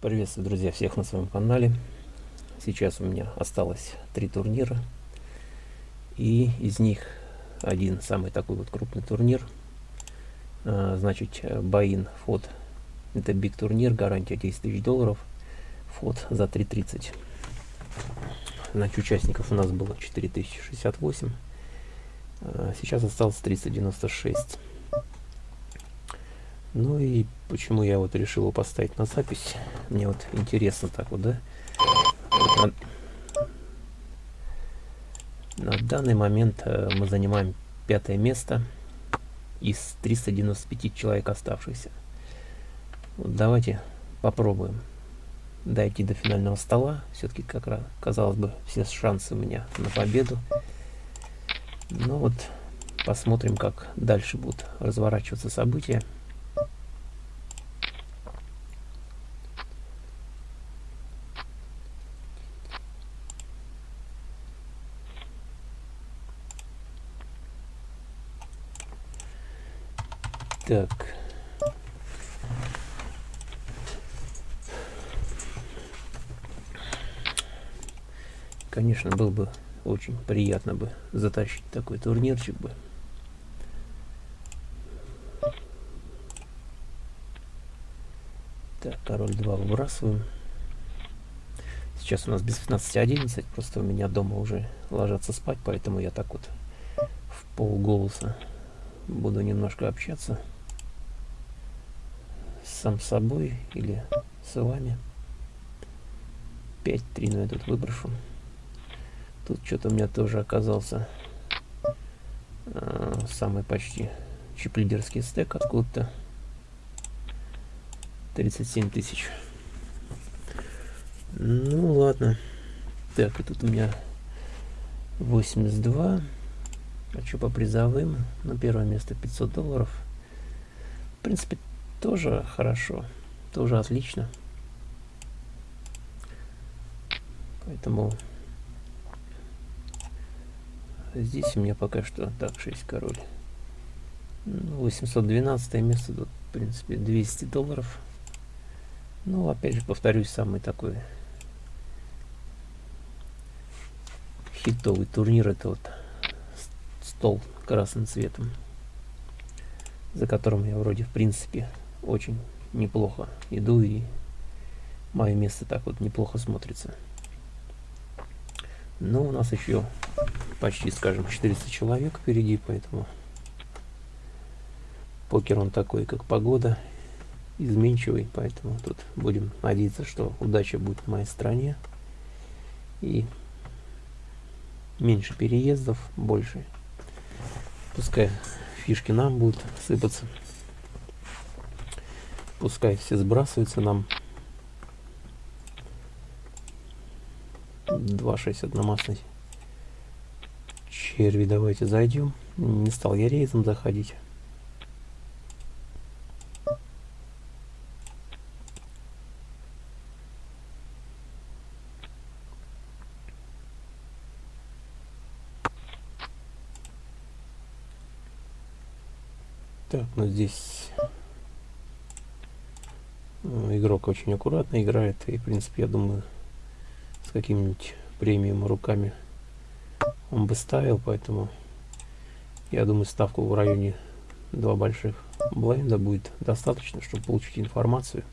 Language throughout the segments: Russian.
Приветствую, друзья, всех на своем канале. Сейчас у меня осталось три турнира. И из них один самый такой вот крупный турнир. А, значит, Баин Фот. Это биг турнир, гарантия 10 тысяч долларов. Фот за 3.30. Значит, участников у нас было 4068. А, сейчас осталось 396. Ну и почему я вот решил его поставить на запись. Мне вот интересно так вот, да? Вот на, на данный момент э, мы занимаем пятое место из 395 человек оставшихся. Вот давайте попробуем дойти до финального стола. Все-таки, как раз, казалось бы, все шансы у меня на победу. Ну вот, посмотрим, как дальше будут разворачиваться события. Так. Конечно, было бы очень приятно бы затащить такой турнирчик бы. Так, король 2 выбрасываем. Сейчас у нас без 15.11, просто у меня дома уже ложатся спать, поэтому я так вот в полголоса буду немножко общаться сам собой или с вами. 5-3, но я тут выброшу. Тут что-то у меня тоже оказался э, самый почти чип-лидерский стек откуда-то. 37 тысяч. Ну ладно. Так, и тут у меня 82. А что по призовым? На первое место 500 долларов. В принципе, тоже хорошо, тоже отлично. Поэтому здесь у меня пока что так 6 король. 812 ну, место тут, в принципе, 200 долларов. Ну, опять же, повторюсь, самый такой хитовый турнир это вот стол красным цветом, за которым я вроде, в принципе, очень неплохо иду и мое место так вот неплохо смотрится. Но у нас еще почти, скажем, 400 человек впереди, поэтому покер он такой, как погода, изменчивый, поэтому тут будем надеяться, что удача будет в моей стране и меньше переездов, больше. Пускай фишки нам будут сыпаться. Пускай все сбрасываются нам. 2,6 одномастный. Черви, давайте зайдем. Не стал я рейзом заходить. Так, ну здесь игрок очень аккуратно играет и в принципе я думаю с каким-нибудь премиум руками он бы ставил поэтому я думаю ставку в районе два больших блайнда будет достаточно чтобы получить информацию.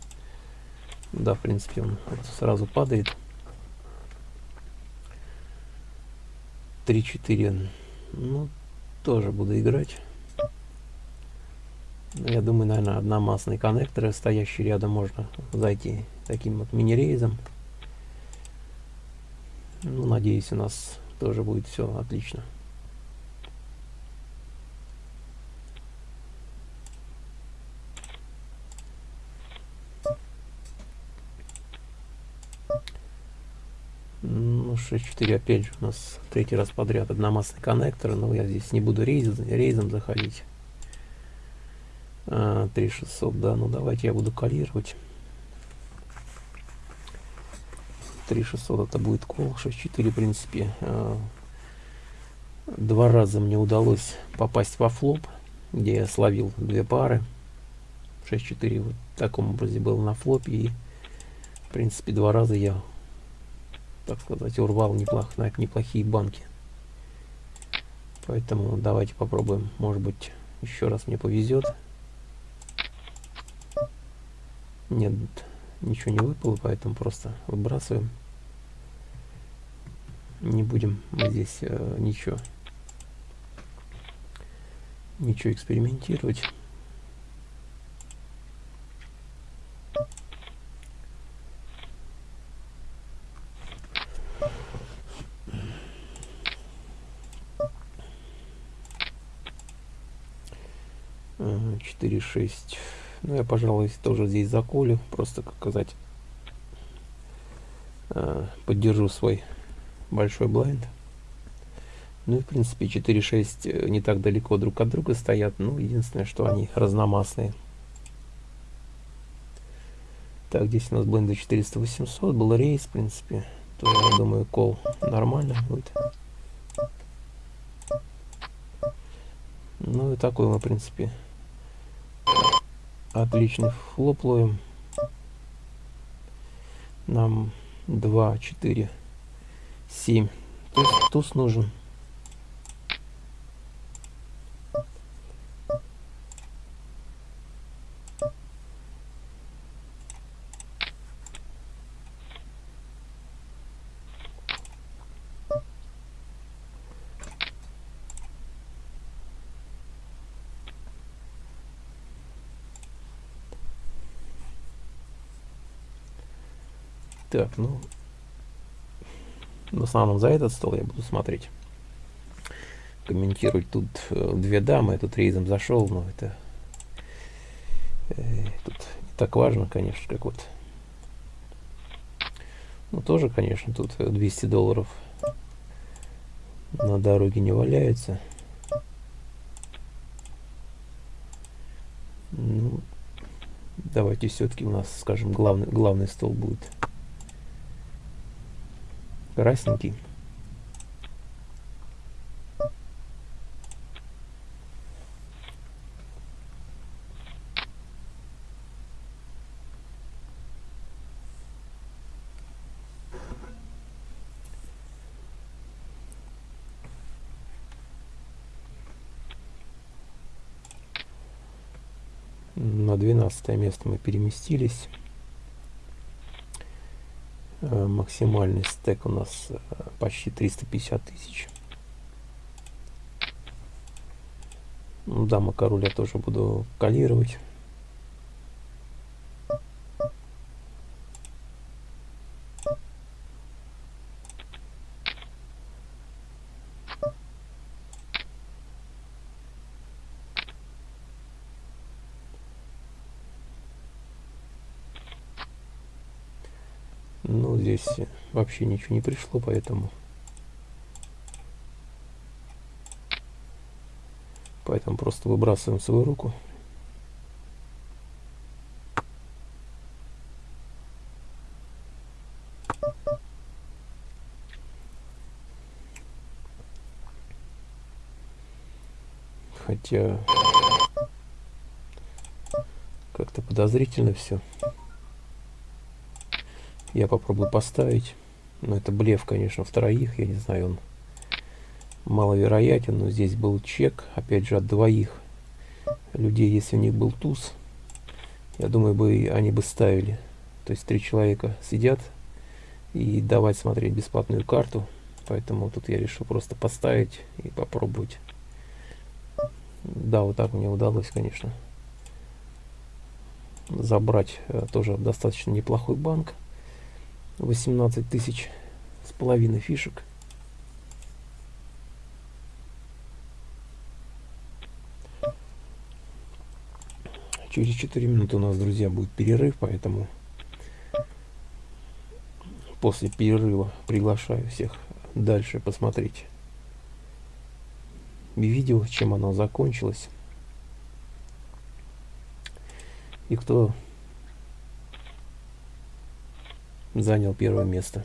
Да в принципе он сразу падает. 3-4 ну тоже буду играть я думаю, наверное, одномастные коннекторы, стоящие рядом, можно зайти таким вот мини-рейзом. Ну, надеюсь, у нас тоже будет все отлично. Ну, 6.4 опять же у нас третий раз подряд одномастный коннектор, но я здесь не буду рейз, рейзом заходить. 3600, а, да, ну давайте я буду калировать. 3600 это будет кол, 64 в принципе. А, два раза мне удалось попасть во флоп, где я словил две пары. 6-4 вот в таком образе был на флопе и принципе, два раза я, так сказать, урвал неплох, на неплохие банки. Поэтому давайте попробуем. Может быть, еще раз мне повезет. Нет, ничего не выпало, поэтому просто выбрасываем. Не будем здесь э, ничего, ничего экспериментировать. Четыре шесть. Ну, я, пожалуй, тоже здесь заколю, просто, как сказать, э, поддержу свой большой блайнд. Ну и, в принципе, 4-6 э, не так далеко друг от друга стоят. Ну, единственное, что они разномастные. Так, здесь у нас бленды 400-800. Был рейс, в принципе. То, я думаю, кол нормально будет. Ну и такой мы, в принципе, отличный флоп. Нам 2, 4, 7. Туз, туз нужен. Так, ну, в основном за этот стол я буду смотреть. Комментировать тут э, две дамы, тут рейзом зашел, но это э, тут не так важно, конечно, как вот. Ну, тоже, конечно, тут 200 долларов на дороге не валяется. Ну, давайте все-таки у нас, скажем, главный, главный стол будет красненький. На 12 место мы переместились. Э, максимальный стек у нас э, почти 350 тысяч. Ну, дама король я тоже буду калировать. Ну, здесь вообще ничего не пришло, поэтому... Поэтому просто выбрасываем свою руку. Хотя как-то подозрительно все. Я попробую поставить. Но это блеф, конечно, в троих. Я не знаю, он маловероятен. Но здесь был чек, опять же, от двоих людей. Если у них был туз, я думаю, бы они бы ставили. То есть три человека сидят и давать смотреть бесплатную карту. Поэтому тут я решил просто поставить и попробовать. Да, вот так мне удалось, конечно, забрать э, тоже достаточно неплохой банк. 18 тысяч с половиной фишек. Через 4 минуты у нас, друзья, будет перерыв, поэтому после перерыва приглашаю всех дальше посмотреть видео, чем оно закончилось. И кто занял первое место.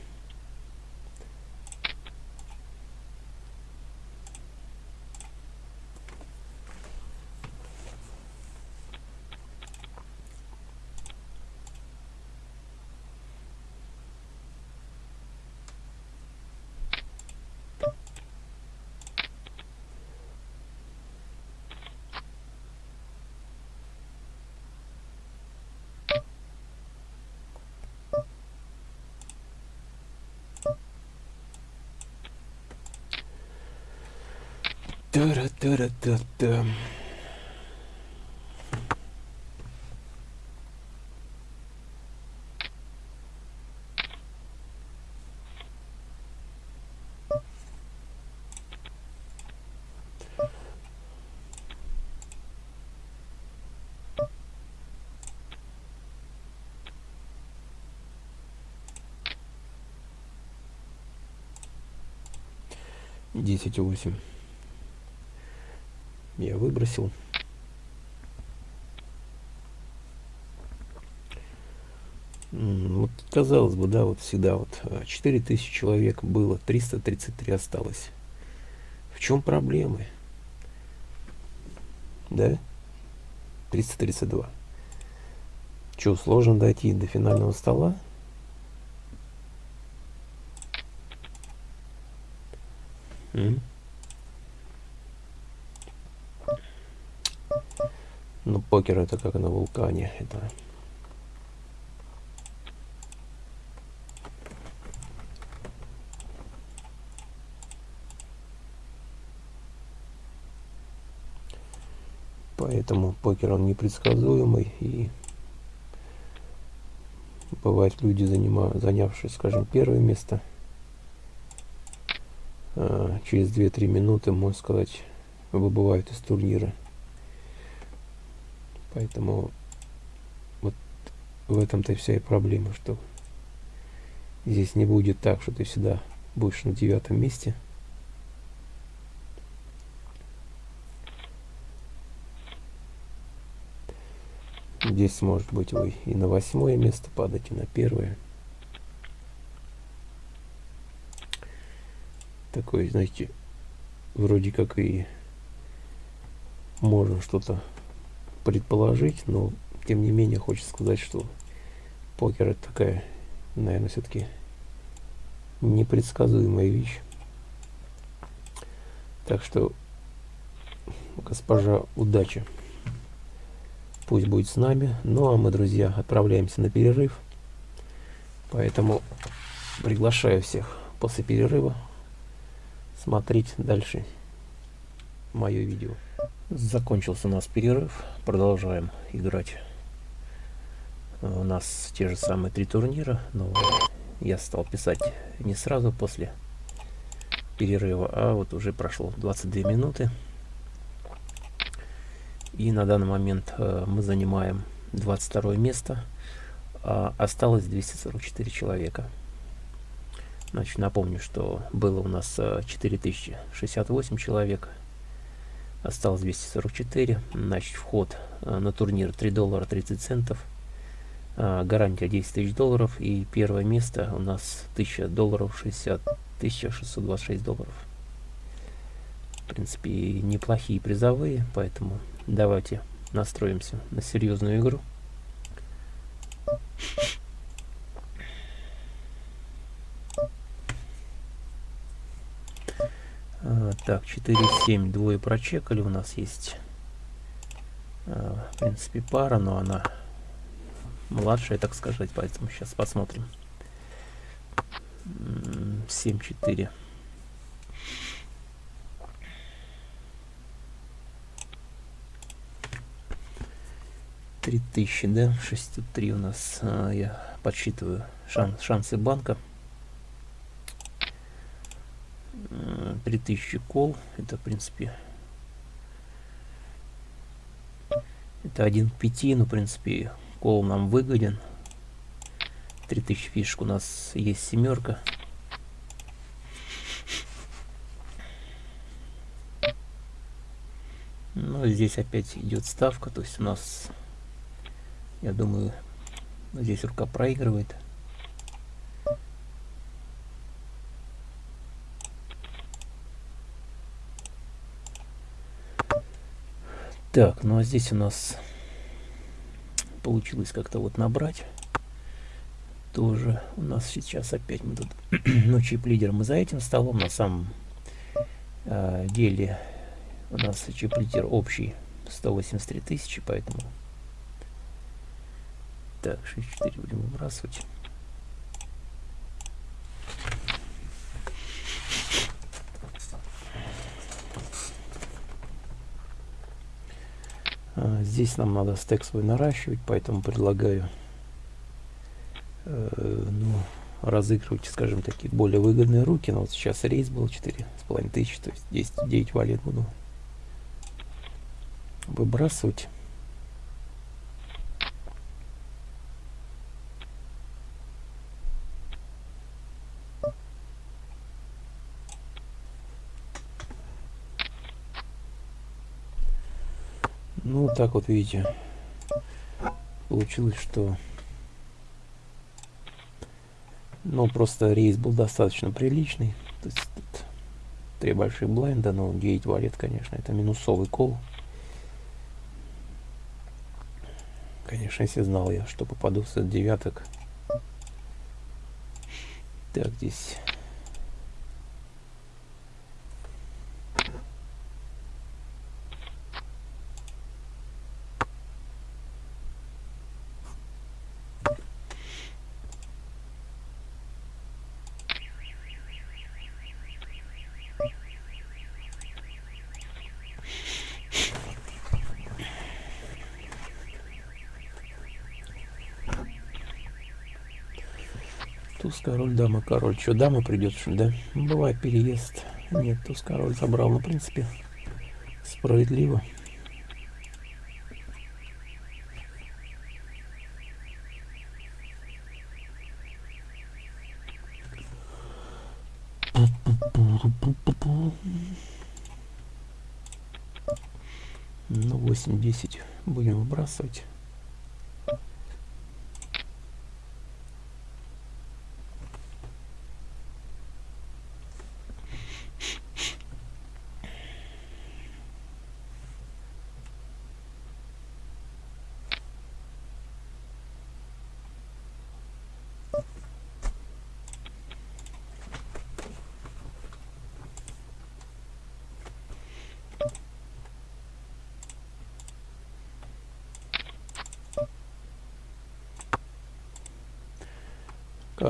Та-ра-та-ра-та-та. Десять восемь. Выбросил. Вот, казалось бы, да, вот всегда вот а, 4000 человек было, 333 осталось. В чем проблемы? Да? 332. Че, сложно дойти до финального стола? М? Ну, покер это как на вулкане. Это Поэтому покер он непредсказуемый и бывает люди, занимают, занявшие, скажем, первое место, а, через 2-3 минуты, можно сказать, выбывают из турнира. Поэтому вот в этом-то и вся и проблема, что здесь не будет так, что ты всегда будешь на девятом месте. Здесь может быть вы и на восьмое место падать, и на первое. Такой, знаете, вроде как и можно что-то предположить, но тем не менее хочется сказать, что покер это такая, наверное, все-таки непредсказуемая вещь. Так что, госпожа, удачи. Пусть будет с нами. Ну а мы, друзья, отправляемся на перерыв. Поэтому приглашаю всех после перерыва смотреть дальше мое видео. Закончился у нас перерыв. Продолжаем играть. У нас те же самые три турнира, но я стал писать не сразу после перерыва, а вот уже прошло 22 минуты. И на данный момент э, мы занимаем 22 место. А осталось 244 человека. Значит, напомню, что было у нас 4068 э, человек. Осталось 244. Значит, вход э, на турнир 3 доллара 30 центов. Гарантия 10 тысяч долларов. И первое место у нас 1000 долларов 60 1626 долларов. В принципе, неплохие призовые, поэтому Давайте настроимся на серьезную игру. Так, 4-7, двое прочекали у нас есть. А, в принципе, пара, но она младшая, так сказать, поэтому сейчас посмотрим. 7-4. 3000, да, 603 у нас, а, я подсчитываю шанс, шансы банка. 3000 кол, это в принципе, это 1 к 5, но в принципе кол нам выгоден. 3000 фишек у нас есть семерка. Ну, здесь опять идет ставка, то есть у нас я думаю, здесь рука проигрывает. Так, ну а здесь у нас получилось как-то вот набрать. Тоже у нас сейчас опять мы тут, ну, чип-лидер мы за этим столом, на самом э, деле у нас чип-лидер общий 183 тысячи, поэтому так, 6-4 будем выбрасывать. А, здесь нам надо стек свой наращивать, поэтому предлагаю э, ну, разыгрывать, скажем, такие более выгодные руки. Но вот сейчас рейс был 4,5 тысячи, то есть 10, 9 валет буду выбрасывать. Ну, так вот видите, получилось, что ну, просто рейс был достаточно приличный. То есть, три большие блайнда, но 9 валет, конечно, это минусовый кол. Конечно, если знал я, что попаду в девяток. Так, здесь Туз, король, дама, король. Что, дама придет, что ли, да? Бывает переезд. Нет, туз, король забрал. Ну, в принципе, справедливо. Ну, 8-10 будем выбрасывать.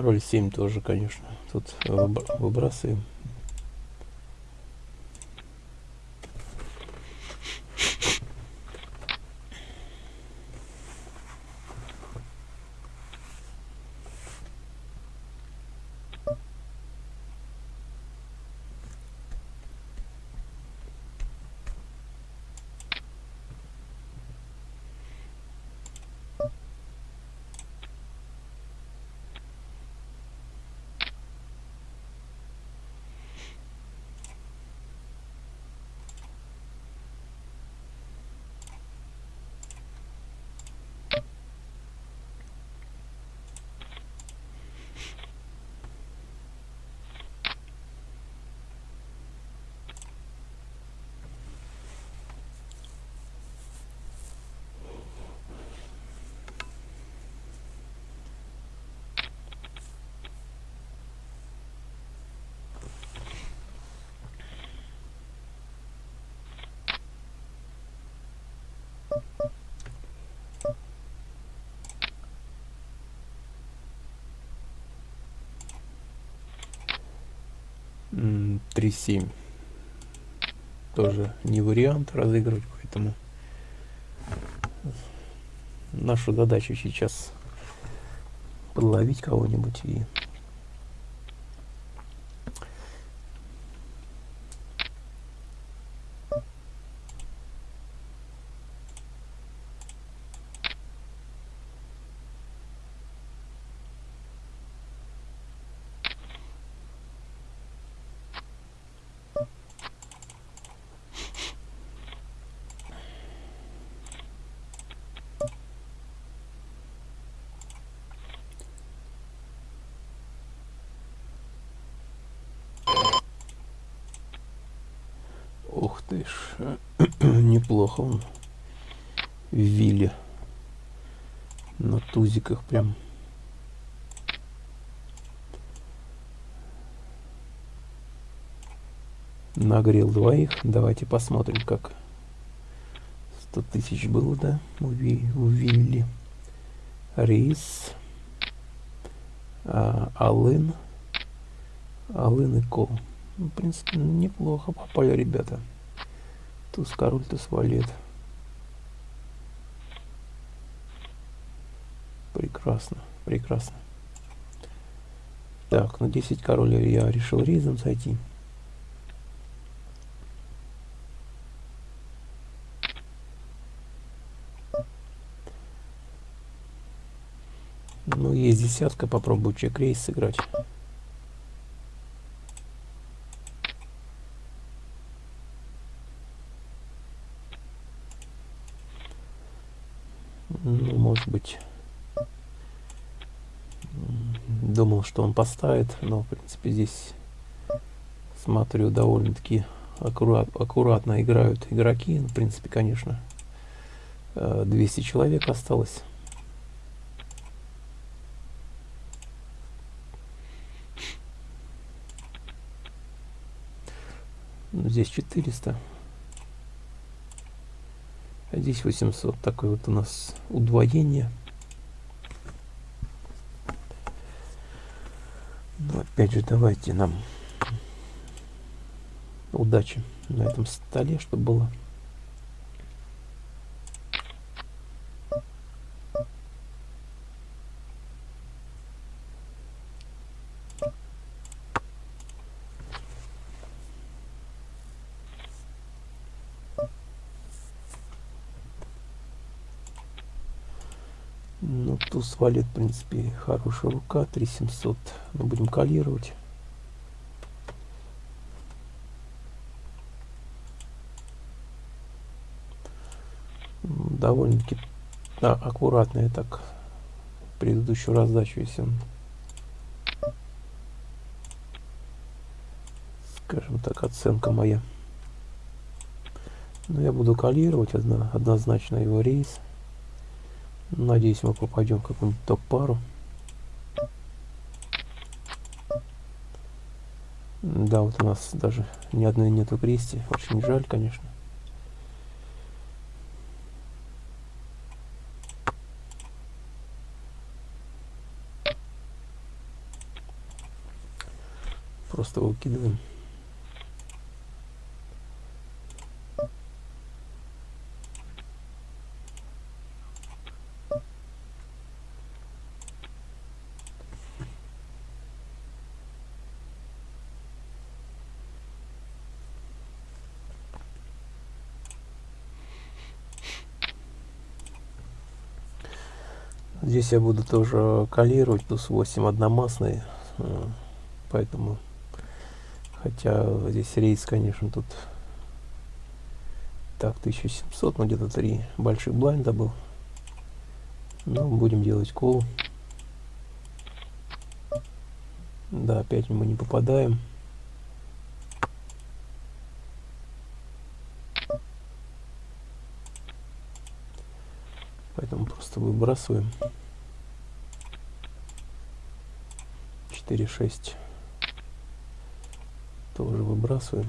Король 7 тоже, конечно. Тут выбрасываем. Три семь. Тоже не вариант разыгрывать, поэтому наша задача сейчас подловить кого-нибудь и Ж, неплохо он в вилле. На тузиках прям. Нагрел двоих. Давайте посмотрим, как 100 тысяч было, да, у, Ви, у Вилли. Рис. А, Алын. Алын и Кол. Ну, в принципе, неплохо попали ребята. Туз король, туз валет. Прекрасно, прекрасно. Так, на 10 король я решил рейзом зайти. Ну, есть десятка, попробую чек-рейс сыграть. Ну, быть, думал, что он поставит, но, в принципе, здесь, смотрю, довольно-таки аккурат, аккуратно играют игроки. Ну, в принципе, конечно, 200 э, человек осталось. здесь 400 а здесь 800 такое вот у нас удвоение. Ну, опять же давайте нам удачи на этом столе чтобы было туз валет, в принципе, хорошая рука, 3700. Мы будем калировать. Довольно-таки да, аккуратно я так предыдущую раздачу, если он, скажем так, оценка моя. Но я буду калировать одно, однозначно его рейс. Надеюсь, мы попадем в какую-нибудь топ-пару. Да, вот у нас даже ни одной нету крести. Очень жаль, конечно. Просто выкидываем. Здесь я буду тоже калировать, плюс 8 одномастный, э, поэтому, хотя здесь рейс, конечно, тут так, 1700, но где-то 3 больших блайнда был. Но будем делать кол. Да, опять мы не попадаем. Поэтому просто выбрасываем. 4, 6 тоже выбрасываем.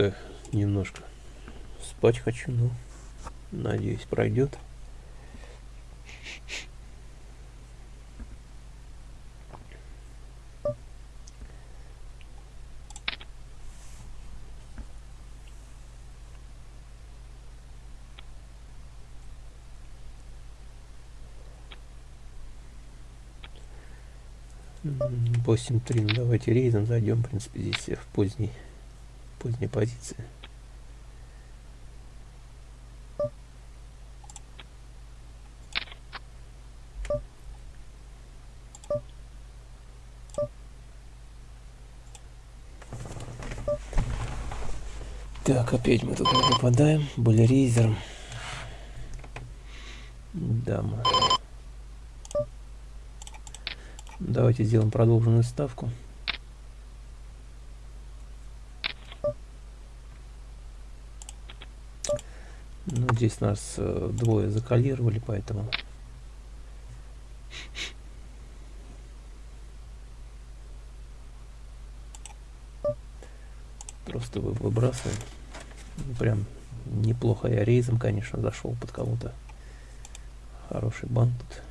Что-то немножко спать хочу, но надеюсь пройдет. Восемь три. Ну, давайте рейдом зайдем. В принципе, здесь в поздний поздняя позиция. Так, опять мы тут попадаем. Были рейзером. Да, мы. Давайте сделаем продолженную ставку. Ну, здесь нас э, двое закалировали, поэтому... Просто вы- выбрасываем. Ну, Прям неплохо я рейзом, конечно, зашел под кого-то. Хороший банк тут.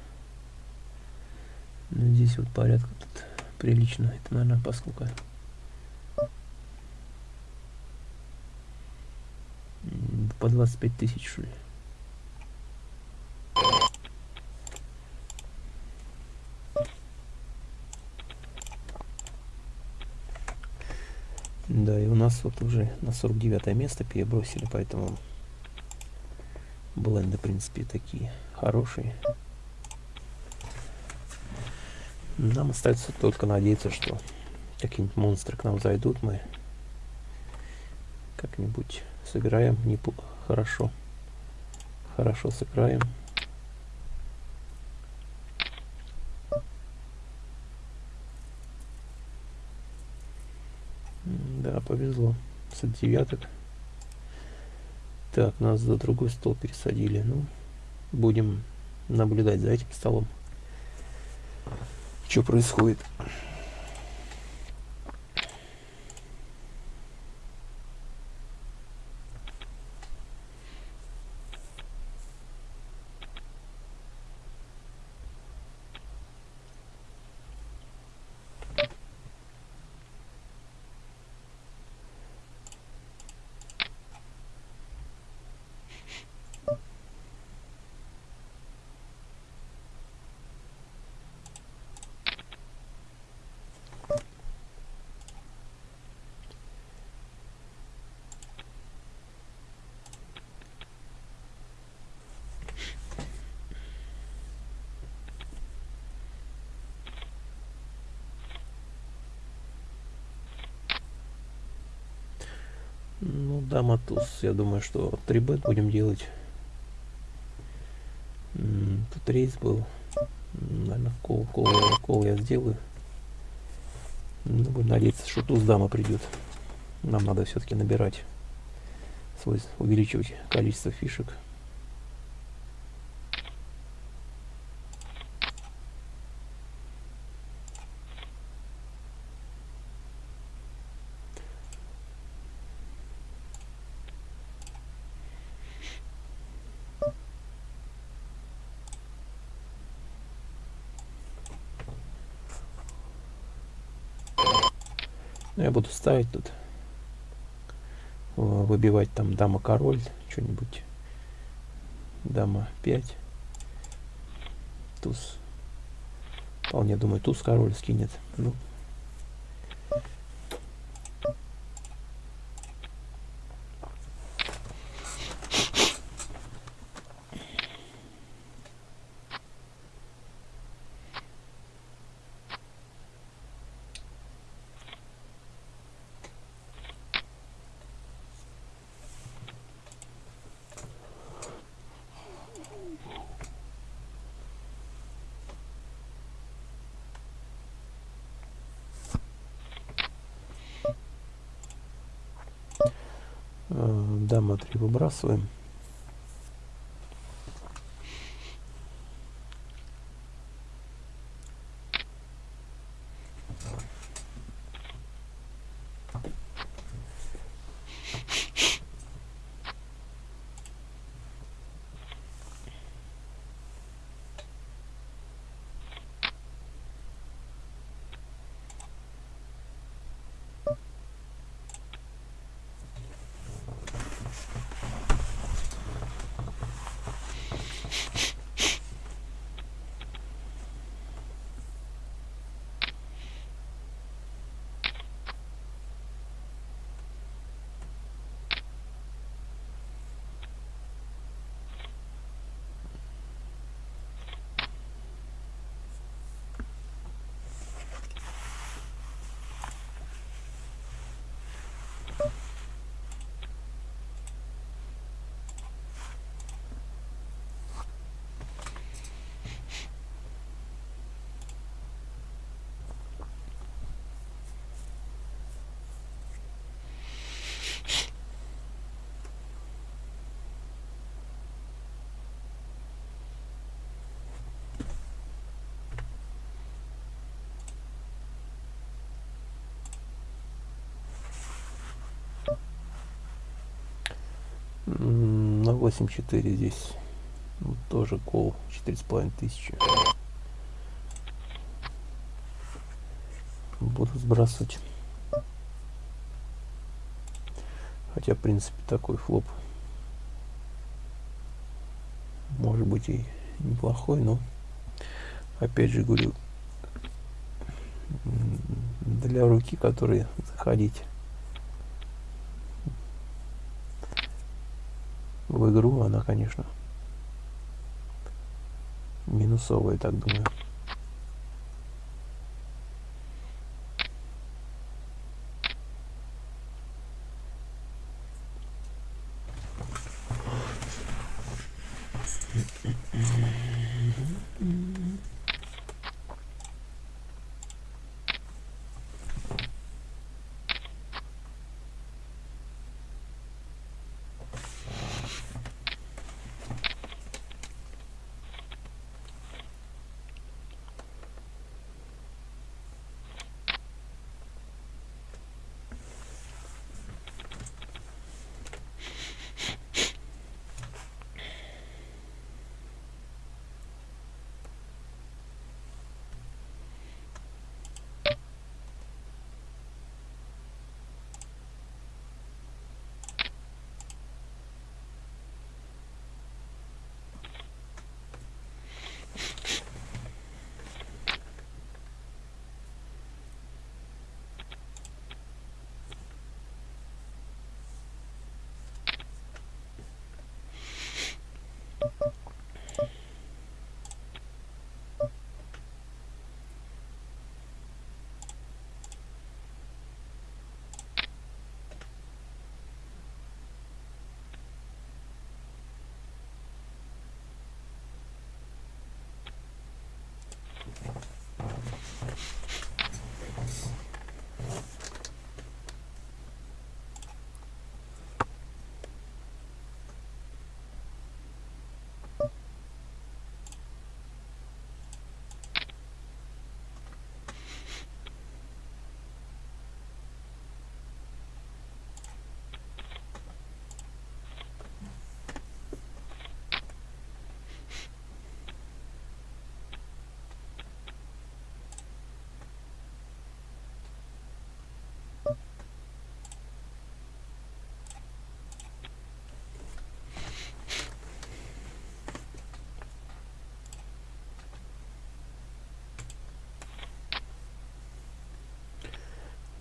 Ну, здесь вот порядка тут прилично. Это, наверное, поскольку... По 25 тысяч, что ли. Да, и у нас вот уже на 49 место перебросили, поэтому бленды, в принципе, такие хорошие. Нам остается только надеяться, что какие-нибудь монстры к нам зайдут, мы как-нибудь сыграем непо- хорошо. Хорошо сыграем. Да, повезло. С девяток. Так, нас за другой стол пересадили. Ну, будем наблюдать за этим столом. Что происходит? Ну, дама туз. Я думаю, что 3 бет будем делать. Тут рейс был. Наверное, кол, кол, кол я сделаю. Ну, будем надеяться, что туз дама придет. Нам надо все-таки набирать свой, увеличивать количество фишек. Ну, я буду ставить тут. э, Выбивать там дама король, что-нибудь. Дама 5. Туз. Вполне думаю, туз король скинет. Ну, Swim. На 8.4 здесь вот тоже кол четыре с половиной тысячи. Буду сбрасывать. Хотя, в принципе, такой флоп может быть и неплохой, но опять же говорю, для руки, которые заходить в игру, она, конечно, минусовая, так думаю.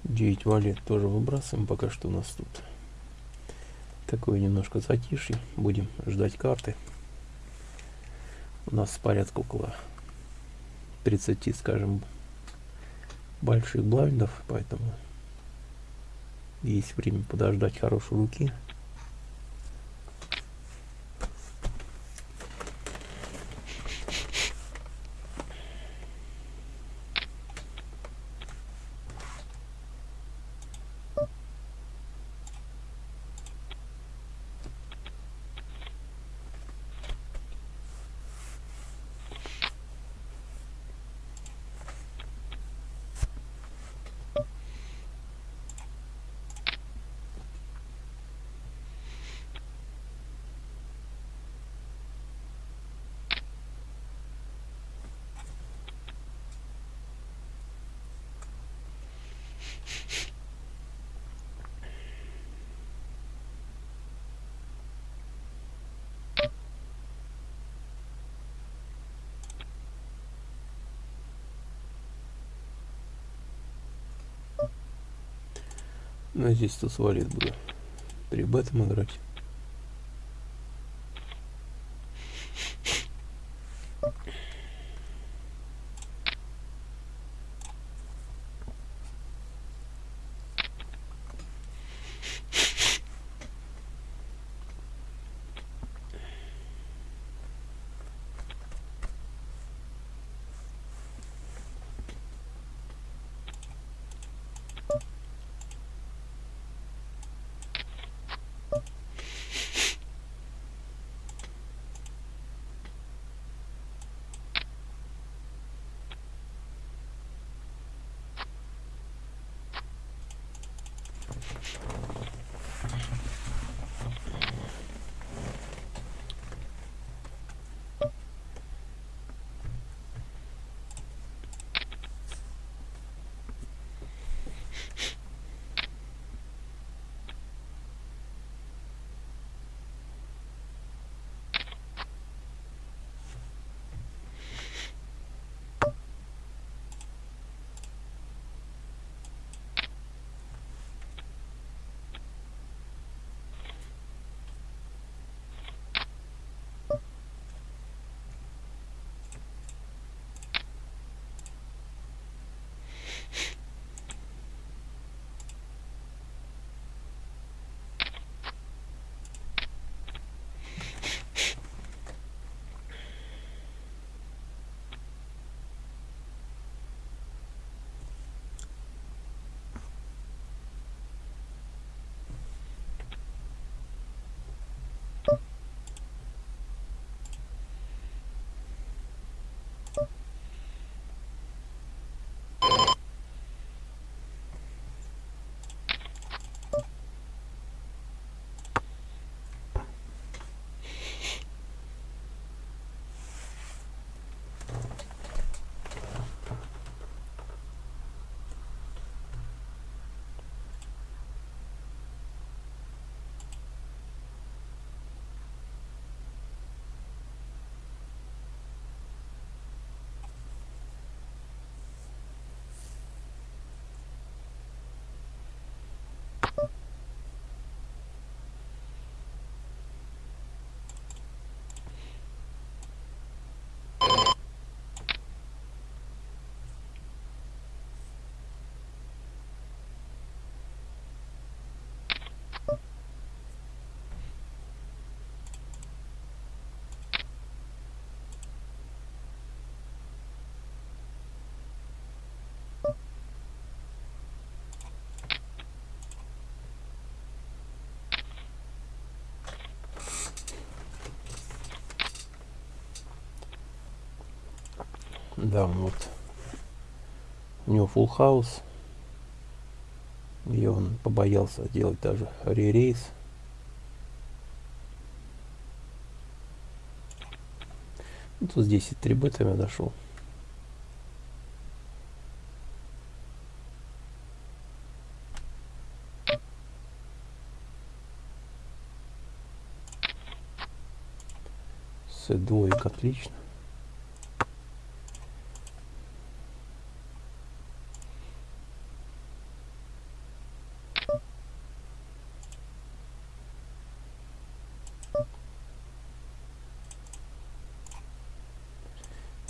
Девять валет тоже выбрасываем. Пока что у нас тут такое немножко затишье. Будем ждать карты. У нас порядка около 30, скажем, больших блайндов, поэтому есть время подождать хорошей руки. Здесь тут свалит буду. При бетом играть. Да, вот. У него full house. И он побоялся делать даже ререйс. Ну, тут здесь и 3 бетами дошел. С двоек отлично.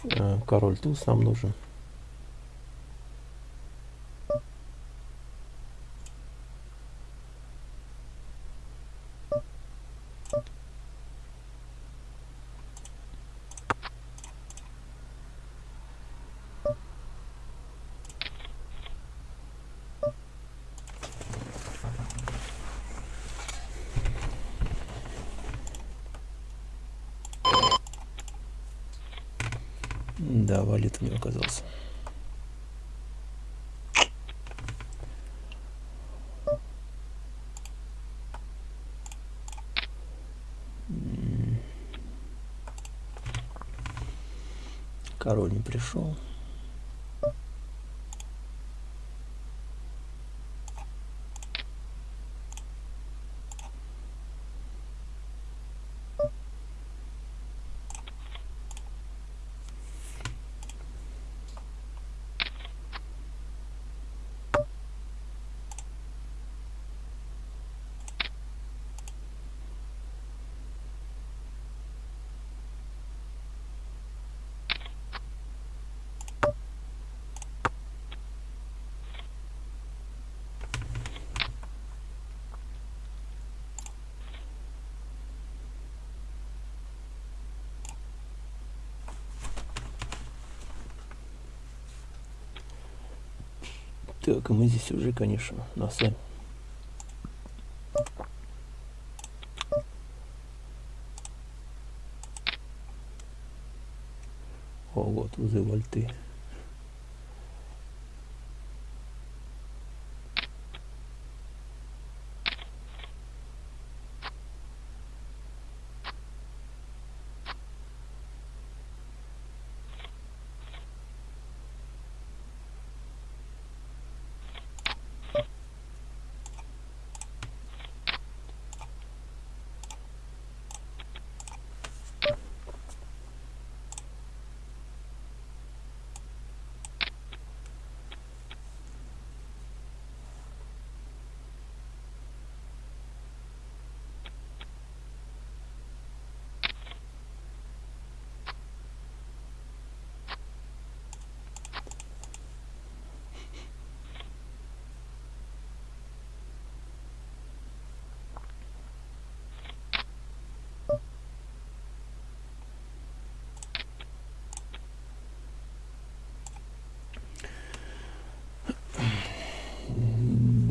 Э, король туз нам нужен. Да, валит у него оказался. Король не пришел. Так, мы здесь уже, конечно, на сами. О, вот, узы вольты.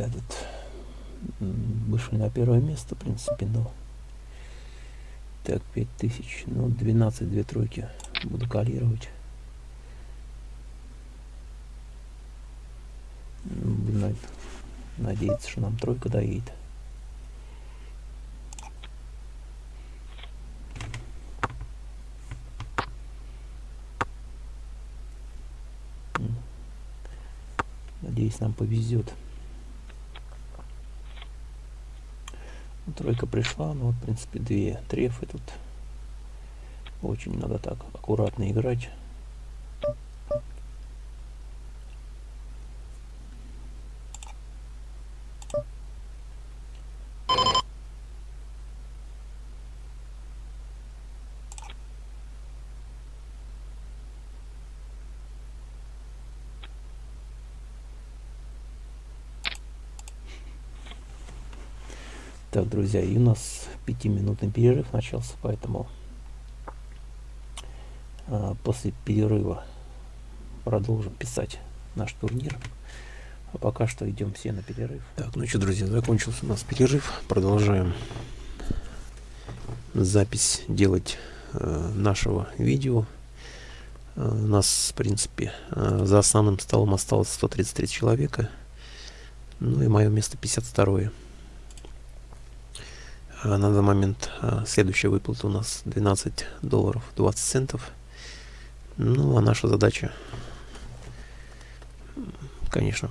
этот вышли на первое место, в принципе, но так, 5000, ну, 12, две тройки буду калировать. Будем надеяться, что нам тройка доедет. Надеюсь, нам повезет. Тройка пришла, но, в принципе, две трефы тут. Очень надо так аккуратно играть. Так, друзья, и у нас пятиминутный перерыв начался, поэтому а, после перерыва продолжим писать наш турнир. А пока что идем все на перерыв. Так, ну что, друзья, закончился у нас перерыв. Продолжаем запись делать э, нашего видео. У нас, в принципе, за основным столом осталось 133 человека. Ну и мое место 52 на данный момент следующая выплата у нас 12 долларов 20 центов. Ну, а наша задача, конечно,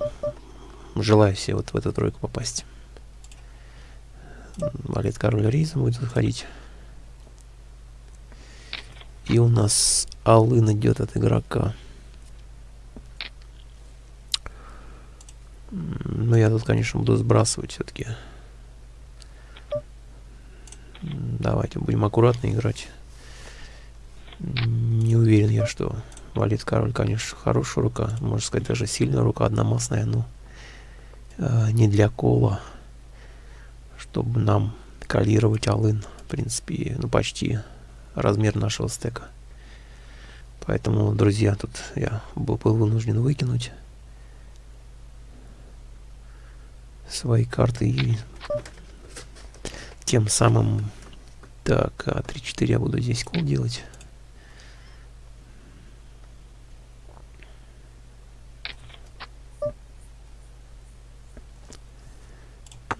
желаю себе вот в эту тройку попасть. Валет король рейза будет выходить. И у нас Алын идет от игрока. Но я тут, конечно, буду сбрасывать все-таки. Давайте будем аккуратно играть. Не уверен я, что валит король, конечно, хорошая рука. Можно сказать, даже сильная рука, одномастная, но э, не для кола. Чтобы нам калировать алын. В принципе, ну почти размер нашего стека. Поэтому, друзья, тут я был, был вынужден выкинуть свои карты и тем самым так, а 3-4 я буду здесь кол делать.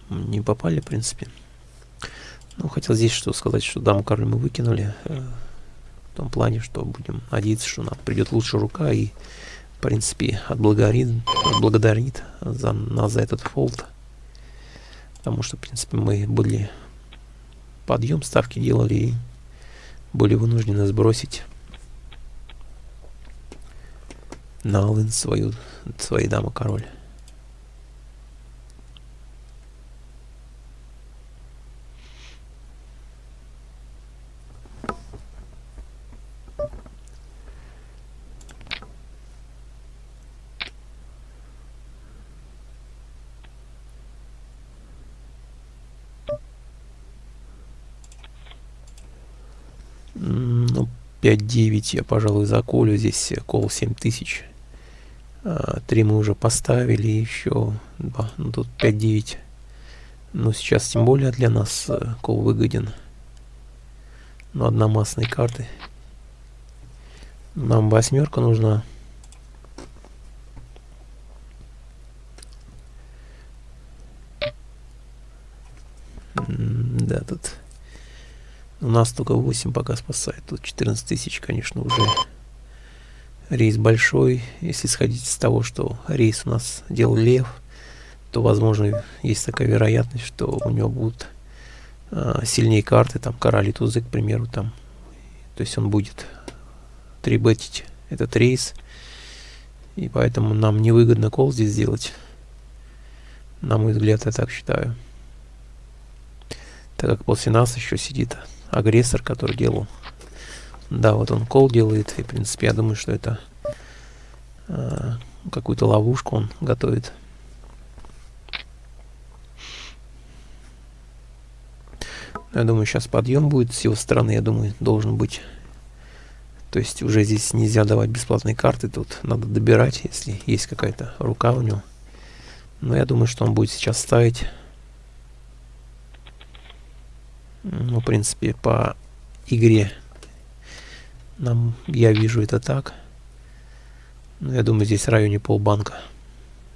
Не попали, в принципе. Ну, хотел здесь что сказать, что даму король мы выкинули. Э, в том плане, что будем надеяться, что нам придет лучшая рука и, в принципе, отблагодарит, отблагодарит за нас за этот фолд. Потому что, в принципе, мы были подъем ставки делали и были вынуждены сбросить на Алын свою, свои дамы король. Ну, 5-9 я, пожалуй, заколю. Здесь кол 7000. А, три мы уже поставили, еще два. Ну, тут 5-9. Ну, сейчас тем более для нас э, кол выгоден. Но одномастные карты. Нам восьмерка нужна. Да, тут у нас только 8 пока спасает. Тут 14 тысяч, конечно, уже рейс большой. Если сходить с того, что рейс у нас делал Лев, то, возможно, есть такая вероятность, что у него будут э, сильнее карты, там, король и тузы, к примеру, там. То есть он будет трибетить этот рейс. И поэтому нам невыгодно кол здесь сделать. На мой взгляд, я так считаю. Так как после нас еще сидит агрессор, который делал. Да, вот он кол делает, и, в принципе, я думаю, что это э, какую-то ловушку он готовит. Я думаю, сейчас подъем будет с его стороны, я думаю, должен быть. То есть уже здесь нельзя давать бесплатные карты, тут надо добирать, если есть какая-то рука у него. Но я думаю, что он будет сейчас ставить ну, в принципе, по игре нам, я вижу это так. Ну, я думаю, здесь в районе полбанка.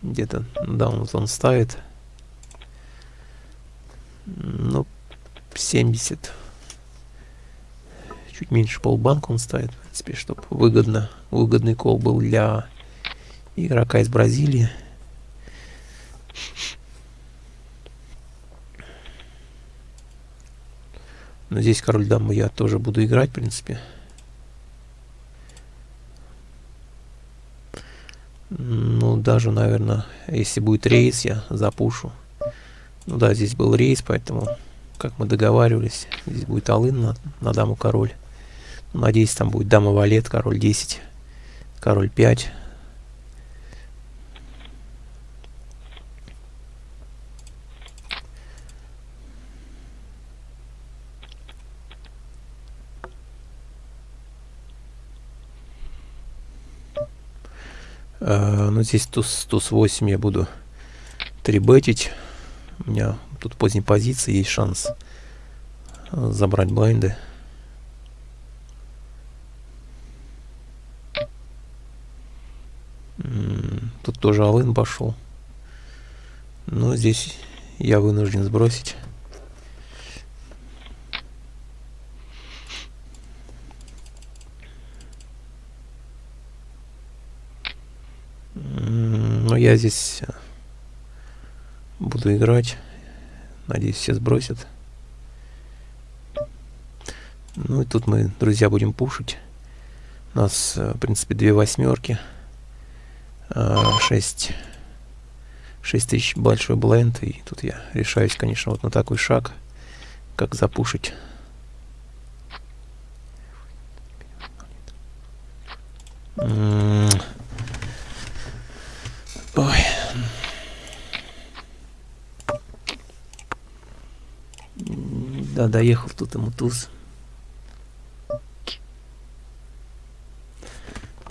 Где-то, да, он, ставит. Ну, 70. Чуть меньше полбанка он ставит, в принципе, чтобы выгодно, выгодный кол был для игрока из Бразилии. Но здесь король дамы я тоже буду играть, в принципе. Ну, даже, наверное, если будет рейс, я запушу. Ну да, здесь был рейс, поэтому, как мы договаривались, здесь будет алын на, на даму король. Надеюсь, там будет дама валет, король 10, король 5. Э, ну, здесь туз, туз 8 я буду трибетить. У меня тут поздней позиции есть шанс э, забрать блайнды. Тут тоже Алын пошел. Но здесь я вынужден сбросить. Я здесь э, буду играть. Надеюсь, все сбросят. Ну и тут мы, друзья, будем пушить. У нас, э, в принципе, две восьмерки. 6, 6 тысяч большой бленд. И тут я решаюсь, конечно, вот на такой шаг, как запушить. Ой. Да, доехал тут ему туз.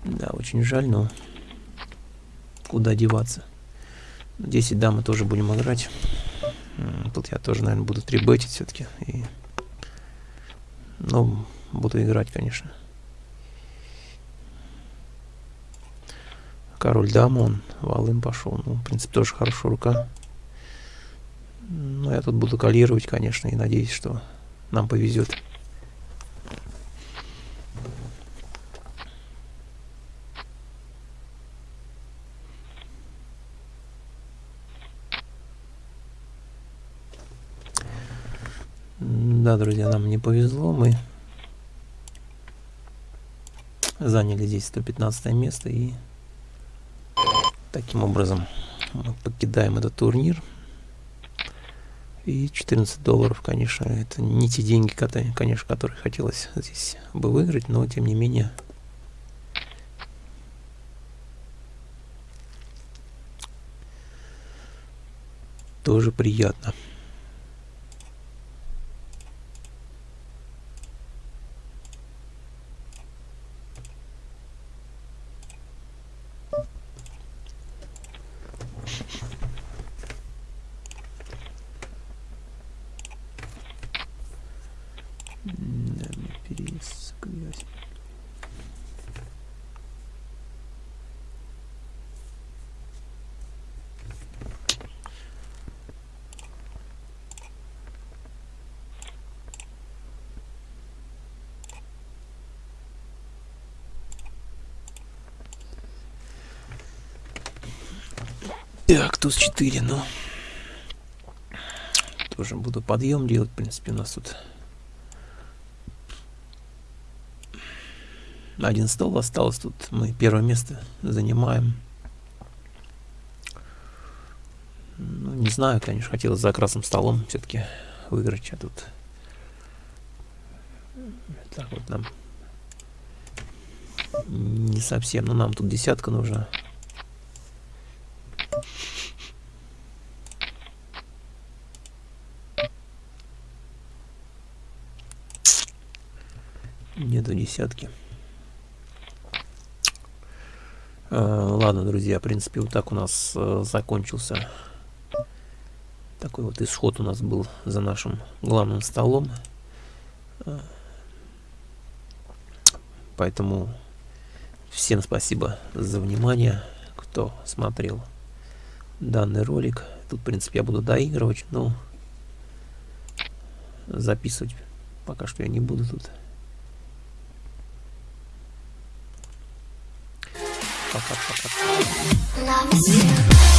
Да, очень жаль, но куда деваться. 10 дам мы тоже будем играть. Тут я тоже, наверное, буду трибетить все-таки. И... Ну, буду играть, конечно. Король дама, он валым пошел. Ну, в принципе, тоже хорошая рука. Но я тут буду калировать, конечно, и надеюсь, что нам повезет. Да, друзья, нам не повезло. Мы заняли здесь 115 место и таким образом мы покидаем этот турнир. И 14 долларов, конечно, это не те деньги, конечно, которые хотелось здесь бы выиграть, но тем не менее тоже приятно. Так, туз 4, ну. Тоже буду подъем делать, в принципе, у нас тут один стол осталось. Тут мы первое место занимаем. Ну, не знаю, конечно, хотелось за красным столом все-таки выиграть, а тут так вот нам не совсем, но нам тут десятка нужна. Нету десятки. Э, ладно, друзья, в принципе, вот так у нас э, закончился такой вот исход у нас был за нашим главным столом. Э, поэтому всем спасибо за внимание, кто смотрел данный ролик. Тут, в принципе, я буду доигрывать, но записывать пока что я не буду тут. パカパカ。